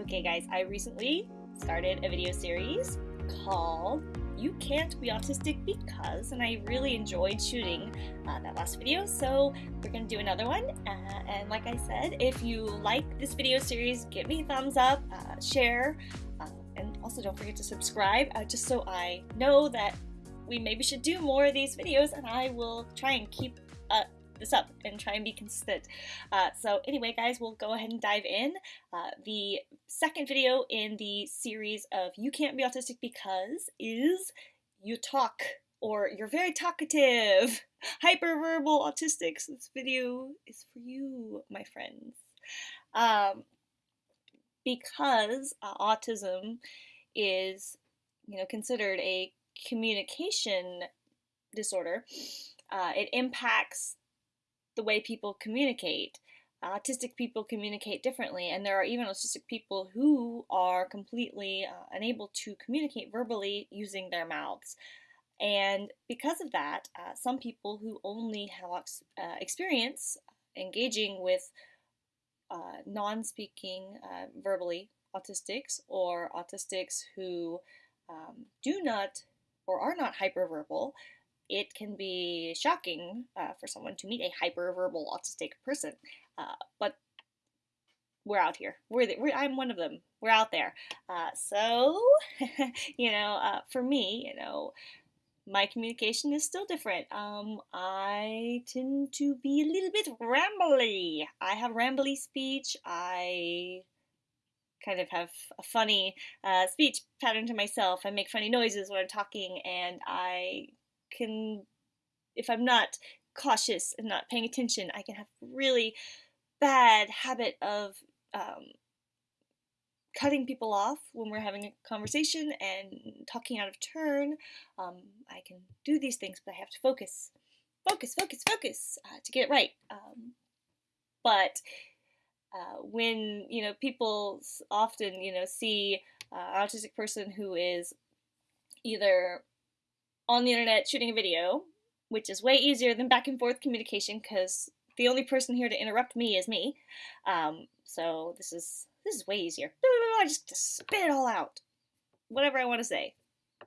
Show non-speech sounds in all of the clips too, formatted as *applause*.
Okay, guys, I recently started a video series called You Can't Be Autistic Because, and I really enjoyed shooting uh, that last video, so we're gonna do another one. Uh, and like I said, if you like this video series, give me a thumbs up, uh, share, uh, and also don't forget to subscribe, uh, just so I know that we maybe should do more of these videos, and I will try and keep this up and try and be consistent. Uh, so anyway, guys, we'll go ahead and dive in. Uh, the second video in the series of You Can't Be Autistic Because is You Talk or You're Very Talkative. *laughs* Hyperverbal Autistics. This video is for you, my friends. Um, because uh, autism is, you know, considered a communication disorder, uh, it impacts the way people communicate. Autistic people communicate differently, and there are even autistic people who are completely uh, unable to communicate verbally using their mouths. And because of that, uh, some people who only have uh, experience engaging with uh, non speaking uh, verbally autistics or autistics who um, do not or are not hyperverbal it can be shocking uh, for someone to meet a hyperverbal autistic person. Uh, but we're out here. We're, the, we're, I'm one of them. We're out there. Uh, so, *laughs* you know, uh, for me, you know, my communication is still different. Um, I tend to be a little bit rambly. I have rambly speech. I kind of have a funny uh, speech pattern to myself. I make funny noises when I'm talking, and I can, if I'm not cautious and not paying attention, I can have really bad habit of um, cutting people off when we're having a conversation and talking out of turn. Um, I can do these things, but I have to focus, focus, focus, focus uh, to get it right. Um, but uh, when you know people often you know see uh, an autistic person who is either on the internet shooting a video, which is way easier than back and forth communication because the only person here to interrupt me is me. Um, so this is this is way easier. I just, just spit it all out. Whatever I want to say,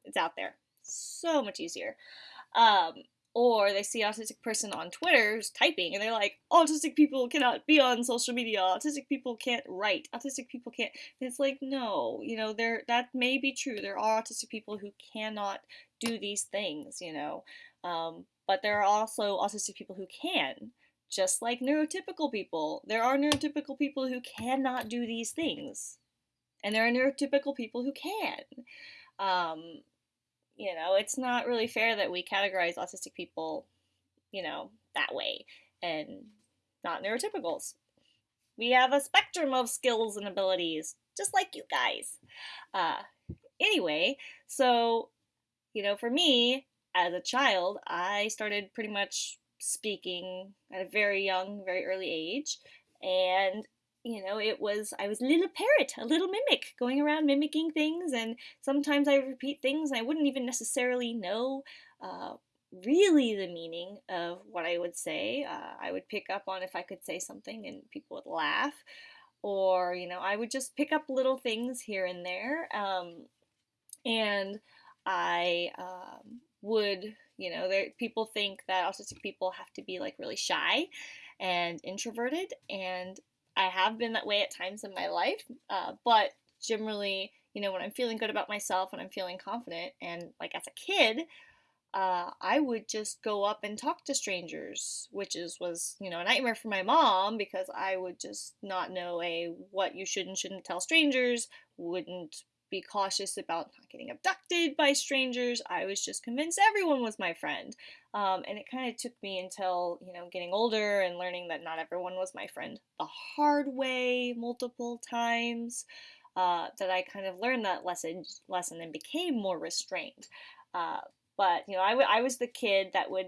it's out there. So much easier. Um, or they see autistic person on Twitter typing and they're like, autistic people cannot be on social media. Autistic people can't write. Autistic people can't. And it's like, no, you know, there that may be true. There are autistic people who cannot do these things, you know. Um, but there are also autistic people who can, just like neurotypical people. There are neurotypical people who cannot do these things, and there are neurotypical people who can. Um, you know, it's not really fair that we categorize autistic people, you know, that way and not neurotypicals. We have a spectrum of skills and abilities, just like you guys. Uh, anyway, so, you know, for me, as a child, I started pretty much speaking at a very young, very early age. And you know, it was, I was a little parrot, a little mimic, going around mimicking things, and sometimes I repeat things, I wouldn't even necessarily know uh, really the meaning of what I would say. Uh, I would pick up on if I could say something and people would laugh, or, you know, I would just pick up little things here and there, um, and I um, would, you know, there, people think that autistic people have to be like really shy and introverted, and I have been that way at times in my life, uh, but generally, you know, when I'm feeling good about myself, when I'm feeling confident, and like as a kid, uh, I would just go up and talk to strangers, which is was you know a nightmare for my mom because I would just not know a what you should and shouldn't tell strangers, wouldn't be cautious about not getting abducted by strangers. I was just convinced everyone was my friend. Um, and it kind of took me until, you know, getting older and learning that not everyone was my friend the hard way multiple times. Uh, that I kind of learned that lesson lesson and became more restrained. Uh, but you know, I, I was the kid that would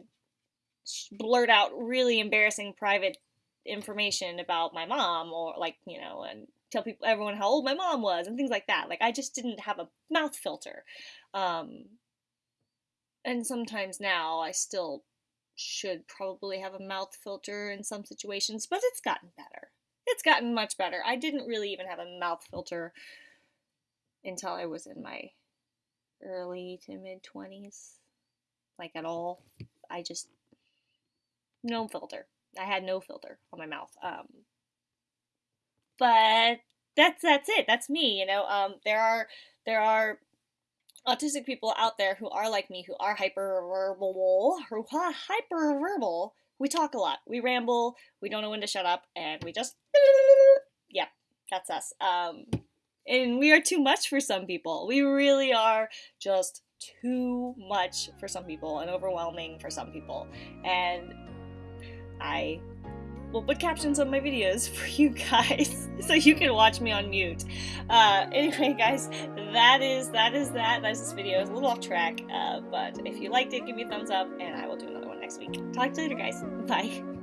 blurt out really embarrassing private information about my mom or like you know and tell people everyone how old my mom was and things like that. Like I just didn't have a mouth filter. Um, and sometimes now I still should probably have a mouth filter in some situations, but it's gotten better. it's gotten much better. I didn't really even have a mouth filter until I was in my early to mid 20s. Like at all. I just no filter. I had no filter on my mouth. Um, but that's that's it. That's me. You know, um, there are there are autistic people out there who are like me, who are hyperverbal, who are hyperverbal. We talk a lot. We ramble. We don't know when to shut up, and we just *laughs* yeah, that's us. Um, and we are too much for some people. We really are just too much for some people and overwhelming for some people. And I will put captions on my videos *laughs* for you guys *laughs* so you can watch me on mute. Uh, anyway, guys, that is that is that. That's this video. It's a little off track, uh, but if you liked it, give me a thumbs up, and I will do another one next week. Talk to you later, guys. Bye.